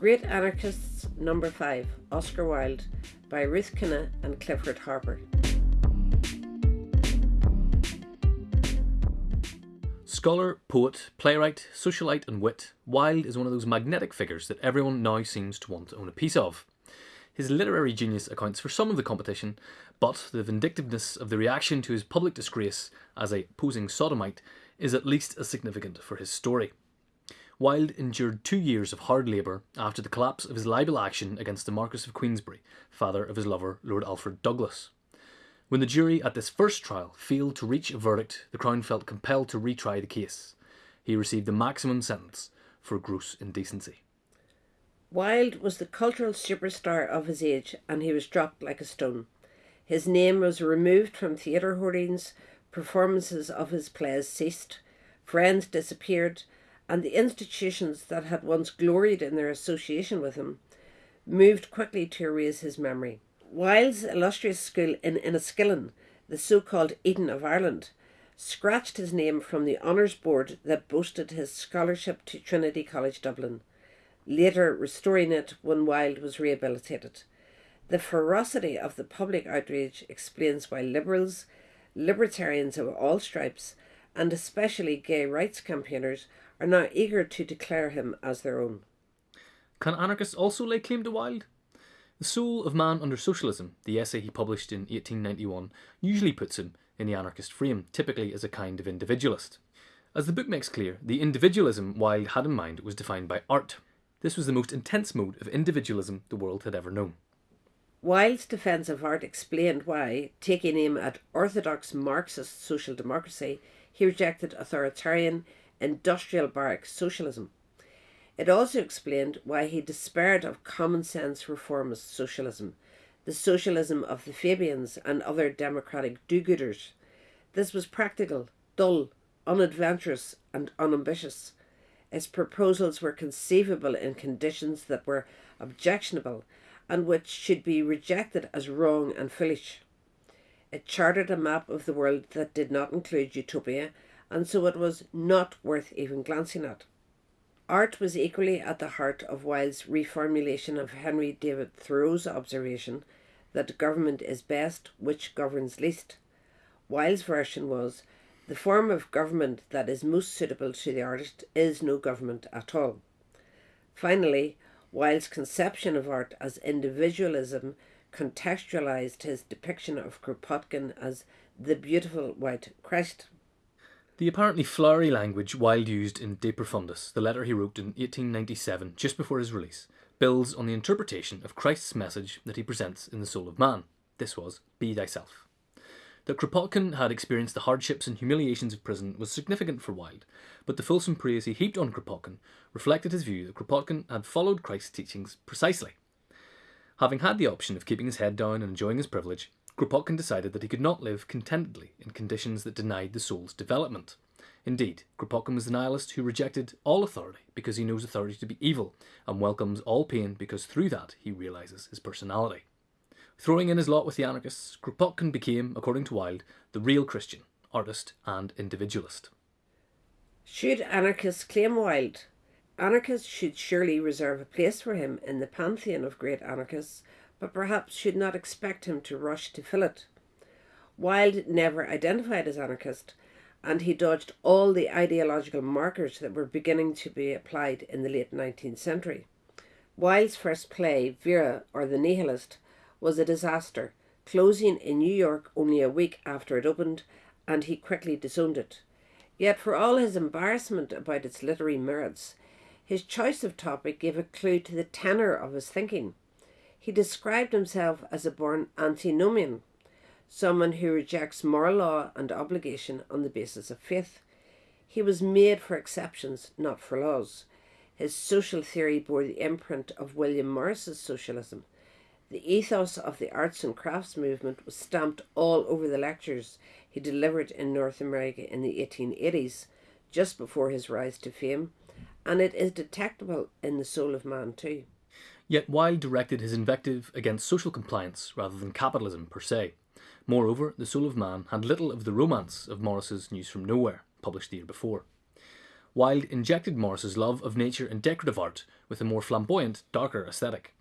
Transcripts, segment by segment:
Great Anarchists Number 5, Oscar Wilde, by Ruth Kinna and Clifford Harper. Scholar, poet, playwright, socialite, and wit, Wilde is one of those magnetic figures that everyone now seems to want to own a piece of. His literary genius accounts for some of the competition, but the vindictiveness of the reaction to his public disgrace as a posing sodomite is at least as significant for his story. Wilde endured two years of hard labour after the collapse of his libel action against the Marquess of Queensberry, father of his lover, Lord Alfred Douglas. When the jury at this first trial failed to reach a verdict, the Crown felt compelled to retry the case. He received the maximum sentence for gross indecency. Wilde was the cultural superstar of his age and he was dropped like a stone. His name was removed from theatre hoardings, performances of his plays ceased, friends disappeared, and the institutions that had once gloried in their association with him moved quickly to erase his memory. Wilde's illustrious school in Enniskillen, the so called Eden of Ireland, scratched his name from the honours board that boasted his scholarship to Trinity College Dublin, later restoring it when Wilde was rehabilitated. The ferocity of the public outrage explains why liberals, libertarians of all stripes, and especially gay rights campaigners are now eager to declare him as their own. Can anarchists also lay claim to Wilde? The Soul of Man Under Socialism, the essay he published in 1891, usually puts him in the anarchist frame, typically as a kind of individualist. As the book makes clear, the individualism Wilde had in mind was defined by art. This was the most intense mode of individualism the world had ever known. Wilde's defence of art explained why, taking aim at orthodox Marxist social democracy, he rejected authoritarian, industrial barrack socialism. It also explained why he despaired of common sense reformist socialism, the socialism of the Fabians and other democratic do gooders. This was practical, dull, unadventurous, and unambitious. Its proposals were conceivable in conditions that were objectionable and which should be rejected as wrong and foolish. It charted a map of the world that did not include utopia and so it was not worth even glancing at. Art was equally at the heart of Wilde's reformulation of Henry David Thoreau's observation that government is best which governs least. Wilde's version was the form of government that is most suitable to the artist is no government at all. Finally, Wilde's conception of art as individualism contextualized his depiction of Kropotkin as the beautiful white Christ. The apparently flowery language Wilde used in De Profundis, the letter he wrote in 1897, just before his release, builds on the interpretation of Christ's message that he presents in The Soul of Man. This was, Be Thyself. That Kropotkin had experienced the hardships and humiliations of prison was significant for Wilde, but the fulsome praise he heaped on Kropotkin reflected his view that Kropotkin had followed Christ's teachings precisely. Having had the option of keeping his head down and enjoying his privilege, Kropotkin decided that he could not live contentedly in conditions that denied the soul's development. Indeed, Kropotkin was the nihilist who rejected all authority because he knows authority to be evil and welcomes all pain because through that he realizes his personality. Throwing in his lot with the anarchists, Kropotkin became, according to Wilde, the real Christian, artist, and individualist. Should anarchists claim Wilde? Anarchists should surely reserve a place for him in the pantheon of great anarchists but perhaps should not expect him to rush to fill it. Wilde never identified as anarchist, and he dodged all the ideological markers that were beginning to be applied in the late 19th century. Wilde's first play, Vera or the Nihilist, was a disaster, closing in New York only a week after it opened, and he quickly disowned it. Yet, for all his embarrassment about its literary merits, his choice of topic gave a clue to the tenor of his thinking. He described himself as a born antinomian, someone who rejects moral law and obligation on the basis of faith. He was made for exceptions, not for laws. His social theory bore the imprint of William Morris's socialism. The ethos of the arts and crafts movement was stamped all over the lectures he delivered in North America in the 1880s, just before his rise to fame, and it is detectable in the soul of man too. Yet Wilde directed his invective against social compliance rather than capitalism per se. Moreover, The Soul of Man had little of the romance of Morris's News from Nowhere, published the year before. Wilde injected Morris's love of nature and decorative art with a more flamboyant, darker aesthetic.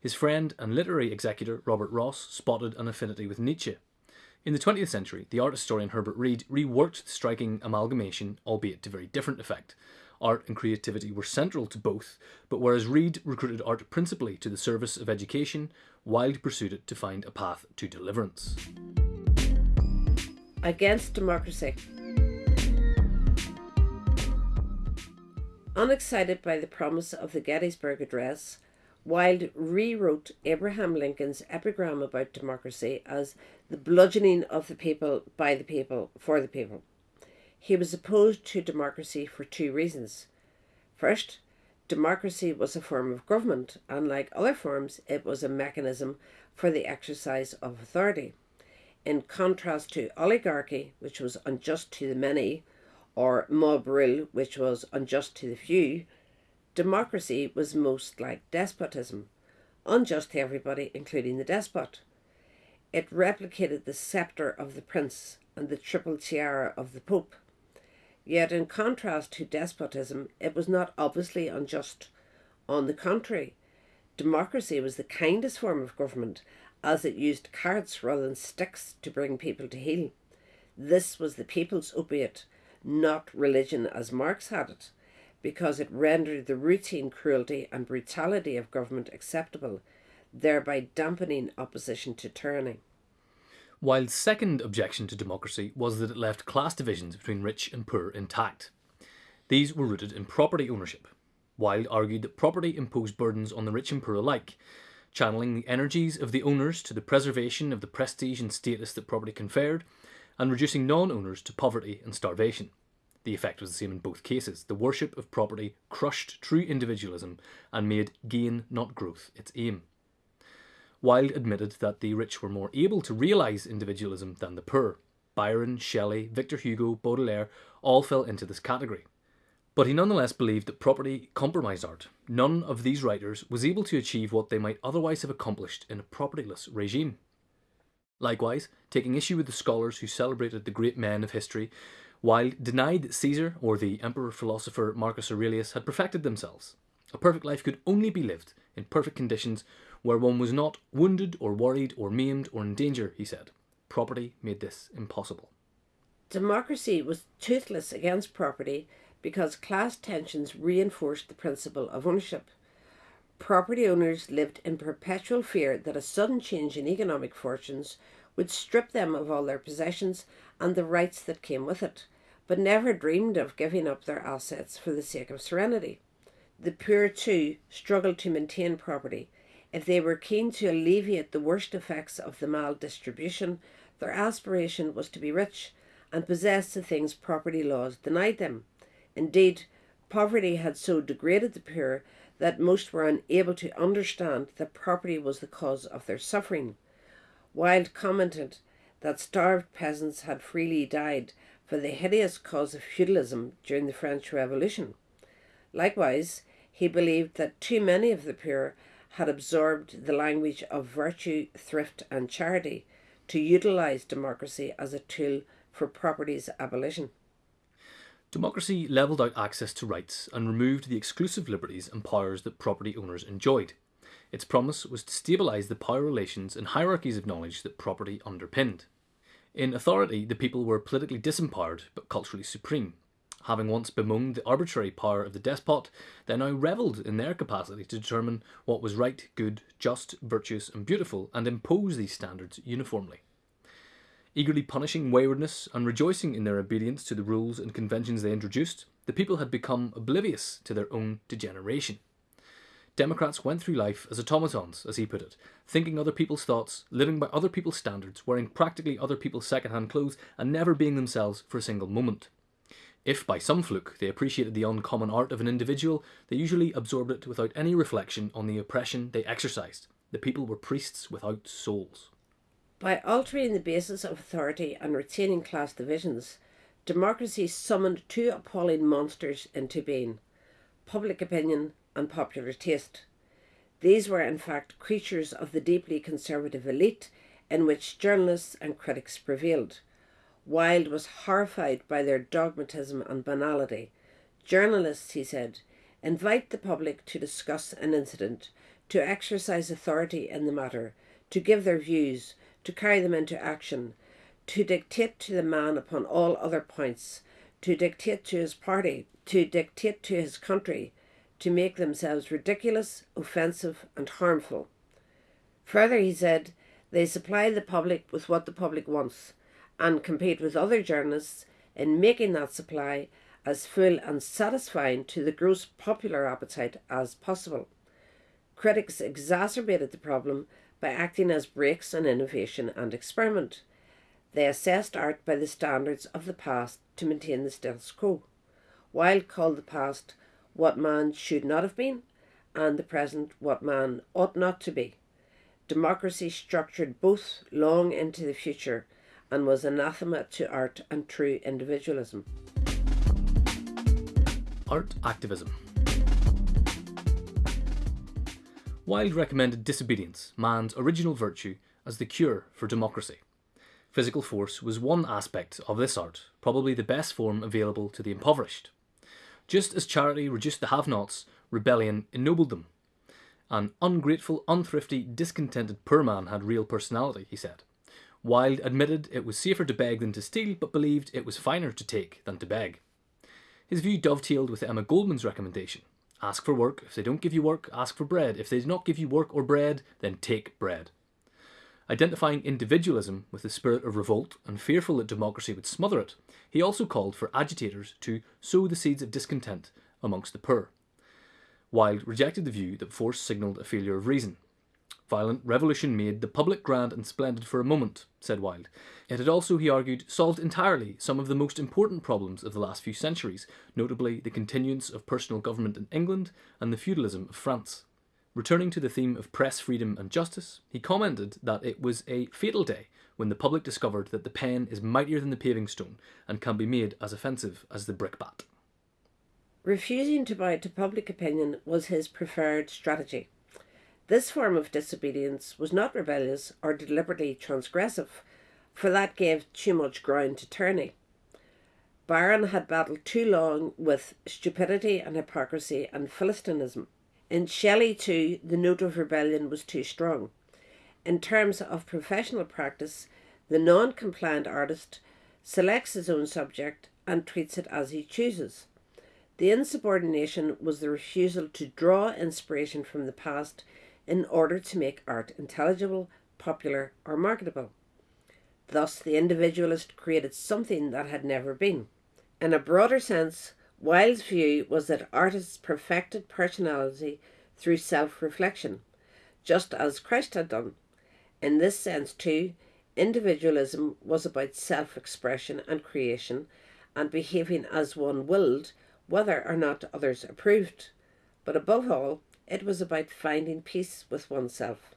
His friend and literary executor Robert Ross spotted an affinity with Nietzsche. In the 20th century, the art historian Herbert Read reworked the striking amalgamation, albeit to very different effect. Art and creativity were central to both, but whereas Read recruited art principally to the service of education, Wilde pursued it to find a path to deliverance. Against democracy. Unexcited by the promise of the Gettysburg Address, Wilde rewrote Abraham Lincoln's epigram about democracy as the bludgeoning of the people by the people for the people. He was opposed to democracy for two reasons. First, democracy was a form of government, and like other forms, it was a mechanism for the exercise of authority. In contrast to oligarchy, which was unjust to the many, or mob rule, which was unjust to the few, democracy was most like despotism, unjust to everybody, including the despot. It replicated the sceptre of the prince and the triple tiara of the pope. Yet, in contrast to despotism, it was not obviously unjust. On the contrary, democracy was the kindest form of government, as it used carrots rather than sticks to bring people to heel. This was the people's opiate not religion as Marx had it, because it rendered the routine cruelty and brutality of government acceptable, thereby dampening opposition to tyranny. Wilde's second objection to democracy was that it left class divisions between rich and poor intact. These were rooted in property ownership. Wilde argued that property imposed burdens on the rich and poor alike, channeling the energies of the owners to the preservation of the prestige and status that property conferred, and reducing non owners to poverty and starvation. The effect was the same in both cases. The worship of property crushed true individualism and made gain, not growth, its aim. Wilde admitted that the rich were more able to realise individualism than the poor. Byron, Shelley, Victor Hugo, Baudelaire all fell into this category. But he nonetheless believed that property compromised art. None of these writers was able to achieve what they might otherwise have accomplished in a propertyless regime. Likewise, taking issue with the scholars who celebrated the great men of history, Wilde denied that Caesar or the emperor philosopher Marcus Aurelius had perfected themselves. A perfect life could only be lived in perfect conditions where one was not wounded or worried or maimed or in danger, he said. Property made this impossible. Democracy was toothless against property because class tensions reinforced the principle of ownership. Property owners lived in perpetual fear that a sudden change in economic fortunes would strip them of all their possessions and the rights that came with it, but never dreamed of giving up their assets for the sake of serenity. The poor, too, struggled to maintain property. If they were keen to alleviate the worst effects of the maldistribution, their aspiration was to be rich and possess the things property laws denied them. Indeed, poverty had so degraded the poor that most were unable to understand that property was the cause of their suffering. Wilde commented that starved peasants had freely died for the hideous cause of feudalism during the French Revolution. Likewise, he believed that too many of the poor had absorbed the language of virtue, thrift, and charity to utilize democracy as a tool for property's abolition. Democracy levelled out access to rights and removed the exclusive liberties and powers that property owners enjoyed. Its promise was to stabilise the power relations and hierarchies of knowledge that property underpinned. In authority, the people were politically disempowered but culturally supreme. Having once bemoaned the arbitrary power of the despot, they now revelled in their capacity to determine what was right, good, just, virtuous, and beautiful, and impose these standards uniformly. Eagerly punishing waywardness and rejoicing in their obedience to the rules and conventions they introduced, the people had become oblivious to their own degeneration. Democrats went through life as automatons, as he put it, thinking other people's thoughts, living by other people's standards, wearing practically other people's second-hand clothes, and never being themselves for a single moment. If by some fluke they appreciated the uncommon art of an individual, they usually absorbed it without any reflection on the oppression they exercised. The people were priests without souls. By altering the basis of authority and retaining class divisions, democracy summoned two appalling monsters into being public opinion and popular taste. These were, in fact, creatures of the deeply conservative elite in which journalists and critics prevailed. Wilde was horrified by their dogmatism and banality. Journalists, he said, invite the public to discuss an incident, to exercise authority in the matter, to give their views, to carry them into action, to dictate to the man upon all other points, to dictate to his party, to dictate to his country, to make themselves ridiculous, offensive, and harmful. Further, he said, they supply the public with what the public wants and compete with other journalists in making that supply as full and satisfying to the gross popular appetite as possible. Critics exacerbated the problem by acting as brakes on innovation and experiment. They assessed art by the standards of the past to maintain the status quo. Wilde called the past what man should not have been, and the present what man ought not to be. Democracy structured both long into the future and was anathema to art and true individualism. Art activism. Wilde recommended disobedience, man's original virtue, as the cure for democracy. Physical force was one aspect of this art, probably the best form available to the impoverished. Just as charity reduced the have nots, rebellion ennobled them. An ungrateful, unthrifty, discontented poor man had real personality, he said. Wilde admitted it was safer to beg than to steal, but believed it was finer to take than to beg. His view dovetailed with Emma Goldman's recommendation ask for work. If they don't give you work, ask for bread. If they do not give you work or bread, then take bread. Identifying individualism with the spirit of revolt and fearful that democracy would smother it, he also called for agitators to sow the seeds of discontent amongst the poor. Wilde rejected the view that force signalled a failure of reason. Violent revolution made the public grand and splendid for a moment, said Wilde. It had also, he argued, solved entirely some of the most important problems of the last few centuries, notably the continuance of personal government in England and the feudalism of France. Returning to the theme of press freedom and justice, he commented that it was a fatal day when the public discovered that the pen is mightier than the paving stone and can be made as offensive as the brickbat. Refusing to bow to public opinion was his preferred strategy. This form of disobedience was not rebellious or deliberately transgressive, for that gave too much ground to tourney. Byron had battled too long with stupidity and hypocrisy and philistinism. In Shelley, too, the note of rebellion was too strong. In terms of professional practice, the non compliant artist selects his own subject and treats it as he chooses. The insubordination was the refusal to draw inspiration from the past in order to make art intelligible, popular, or marketable. Thus, the individualist created something that had never been. In a broader sense, Wilde's view was that artists perfected personality through self reflection, just as Christ had done. In this sense, too, individualism was about self expression and creation and behaving as one willed, whether or not others approved. But above all, it was about finding peace with oneself.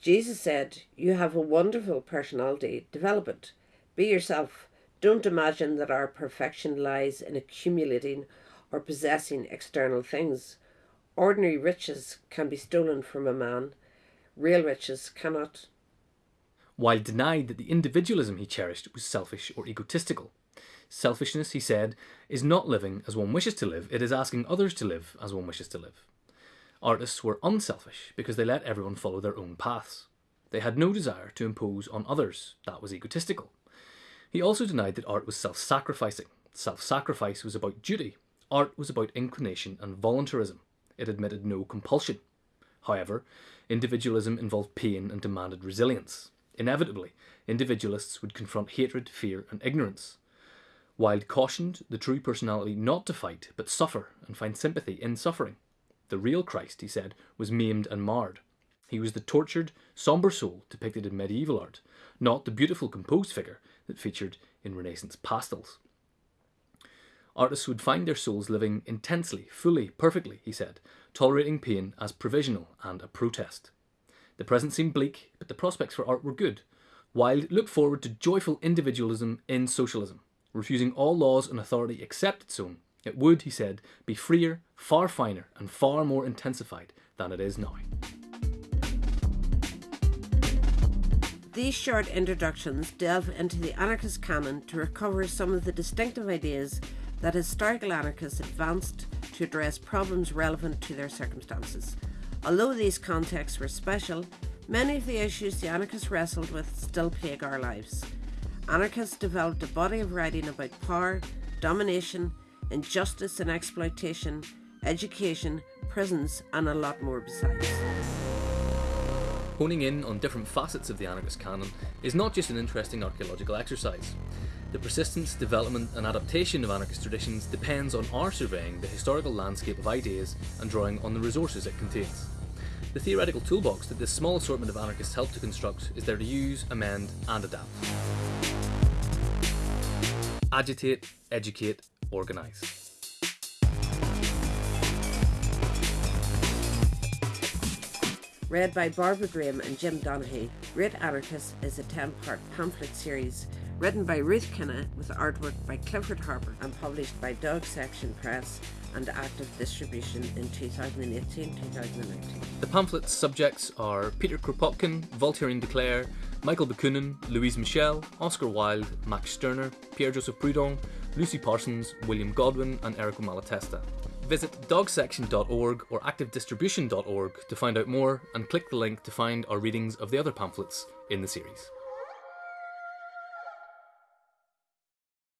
Jesus said, You have a wonderful personality, develop it. Be yourself. Don't imagine that our perfection lies in accumulating or possessing external things. Ordinary riches can be stolen from a man, real riches cannot. Wilde denied that the individualism he cherished was selfish or egotistical. Selfishness, he said, is not living as one wishes to live, it is asking others to live as one wishes to live. Artists were unselfish because they let everyone follow their own paths. They had no desire to impose on others, that was egotistical. He also denied that art was self sacrificing. Self sacrifice was about duty, art was about inclination and voluntarism. It admitted no compulsion. However, individualism involved pain and demanded resilience. Inevitably, individualists would confront hatred, fear, and ignorance. Wilde cautioned the true personality not to fight, but suffer and find sympathy in suffering. The real Christ, he said, was maimed and marred. He was the tortured, sombre soul depicted in medieval art, not the beautiful composed figure that featured in Renaissance pastels. Artists would find their souls living intensely, fully, perfectly, he said, tolerating pain as provisional and a protest. The present seemed bleak, but the prospects for art were good. Wilde looked forward to joyful individualism in socialism, refusing all laws and authority except its own. It would, he said, be freer, far finer, and far more intensified than it is now. These short introductions delve into the anarchist canon to recover some of the distinctive ideas that historical anarchists advanced to address problems relevant to their circumstances. Although these contexts were special, many of the issues the anarchists wrestled with still plague our lives. Anarchists developed a body of writing about power, domination, injustice and exploitation, education, prisons, and a lot more besides. Honing in on different facets of the anarchist canon is not just an interesting archaeological exercise. The persistence, development, and adaptation of anarchist traditions depends on our surveying the historical landscape of ideas and drawing on the resources it contains. The theoretical toolbox that this small assortment of anarchists help to construct is there to use, amend, and adapt. Agitate, educate, organise. Read by Barbara Graham and Jim Donaghy, Great Anarchists is a 10 part pamphlet series written by Ruth Kinna with artwork by Clifford Harper and published by Dog Section Press and active distribution in 2018 2019. The pamphlet's subjects are Peter Kropotkin, Voltairine de Cleyre, Michael Bakunin, Louise Michel, Oscar Wilde, Max Stirner, Pierre Joseph Proudhon, Lucy Parsons, William Godwin, and Errico Malatesta. Visit dogsection.org or activedistribution.org to find out more and click the link to find our readings of the other pamphlets in the series.